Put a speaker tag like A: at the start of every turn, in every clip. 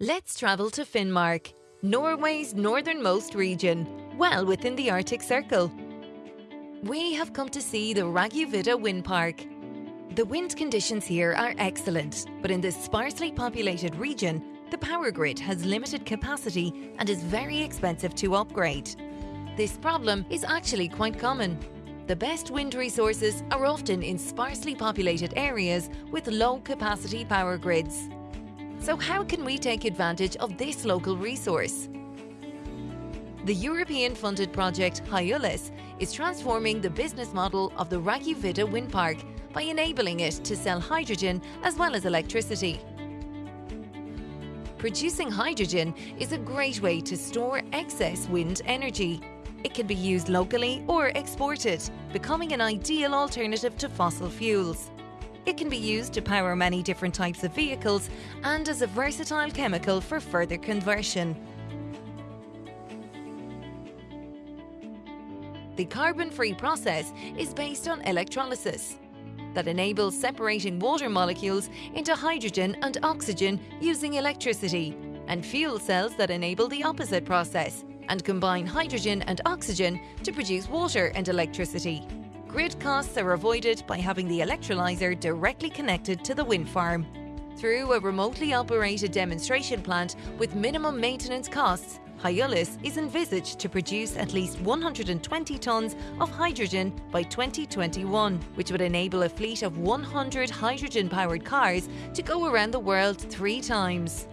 A: Let's travel to Finnmark, Norway's northernmost region, well within the Arctic Circle. We have come to see the Raggovidda Wind Park. The wind conditions here are excellent, but in this sparsely populated region, the power grid has limited capacity and is very expensive to upgrade. This problem is actually quite common. The best wind resources are often in sparsely populated areas with low capacity power grids. So how can we take advantage of this local resource? The European-funded project Haeolus is transforming the business model of the Raggovidda wind park by enabling it to sell hydrogen as well as electricity. Producing hydrogen is a great way to store excess wind energy. It can be used locally or exported, becoming an ideal alternative to fossil fuels. It can be used to power many different types of vehicles and as a versatile chemical for further conversion. The carbon-free process is based on electrolysis that enables separating water molecules into hydrogen and oxygen using electricity, and fuel cells that enable the opposite process and combine hydrogen and oxygen to produce water and electricity. Grid costs are avoided by having the electrolyzer directly connected to the wind farm. Through a remotely operated demonstration plant with minimum maintenance costs, Haeolus is envisaged to produce at least 120 tonnes of hydrogen by 2021, which would enable a fleet of 100 hydrogen-powered cars to go around the world three times.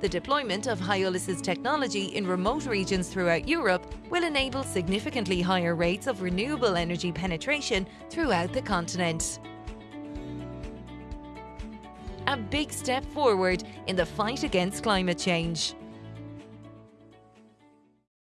A: The deployment of Haeolus's technology in remote regions throughout Europe will enable significantly higher rates of renewable energy penetration throughout the continent. A big step forward in the fight against climate change.